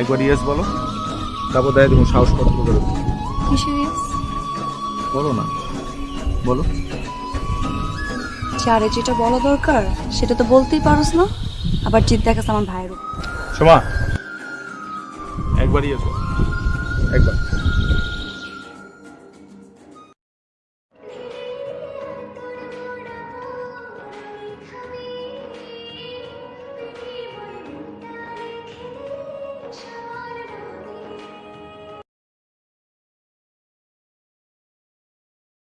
একবার ইয়েস বলো। তারপর দেয় তুমি সাহস কত করে। বলো না। বলো। যারে যেটা বলা দরকার সেটা তো বলতেই পারোস না। আবার জিদ দেখাস আমার ভাইয়ের সোমা একবার ইয়েস একবার।